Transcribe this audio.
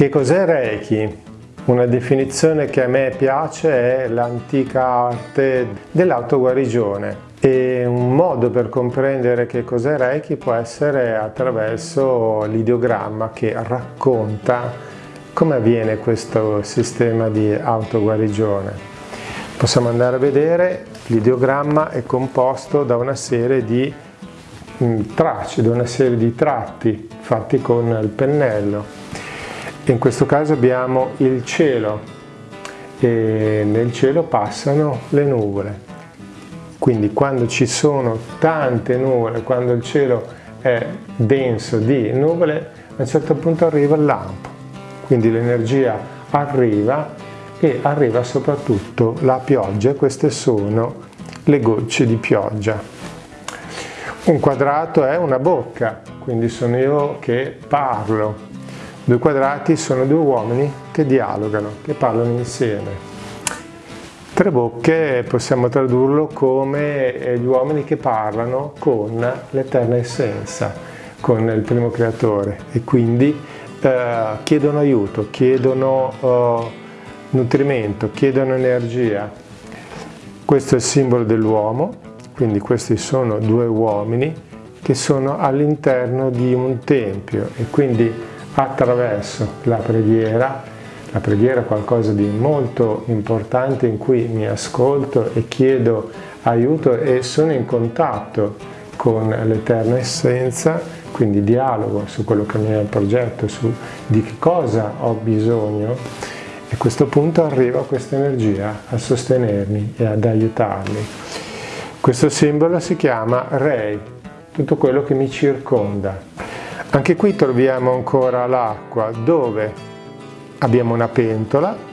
Che cos'è Reiki? Una definizione che a me piace è l'antica arte dell'autoguarigione e un modo per comprendere che cos'è Reiki può essere attraverso l'ideogramma che racconta come avviene questo sistema di autoguarigione. Possiamo andare a vedere, l'ideogramma è composto da una serie di mm, tracce, da una serie di tratti fatti con il pennello in questo caso abbiamo il cielo e nel cielo passano le nuvole. Quindi quando ci sono tante nuvole, quando il cielo è denso di nuvole, a un certo punto arriva il lampo. Quindi l'energia arriva e arriva soprattutto la pioggia. Queste sono le gocce di pioggia. Un quadrato è una bocca, quindi sono io che parlo, Due quadrati sono due uomini che dialogano, che parlano insieme. Tre bocche possiamo tradurlo come eh, gli uomini che parlano con l'eterna essenza, con il primo creatore e quindi eh, chiedono aiuto, chiedono eh, nutrimento, chiedono energia. Questo è il simbolo dell'uomo, quindi questi sono due uomini che sono all'interno di un tempio e quindi attraverso la preghiera, la preghiera è qualcosa di molto importante in cui mi ascolto e chiedo aiuto e sono in contatto con l'Eterna Essenza, quindi dialogo su quello che mi è il progetto, su di che cosa ho bisogno e a questo punto arriva questa energia a sostenermi e ad aiutarmi. Questo simbolo si chiama Rei, tutto quello che mi circonda. Anche qui troviamo ancora l'acqua dove abbiamo una pentola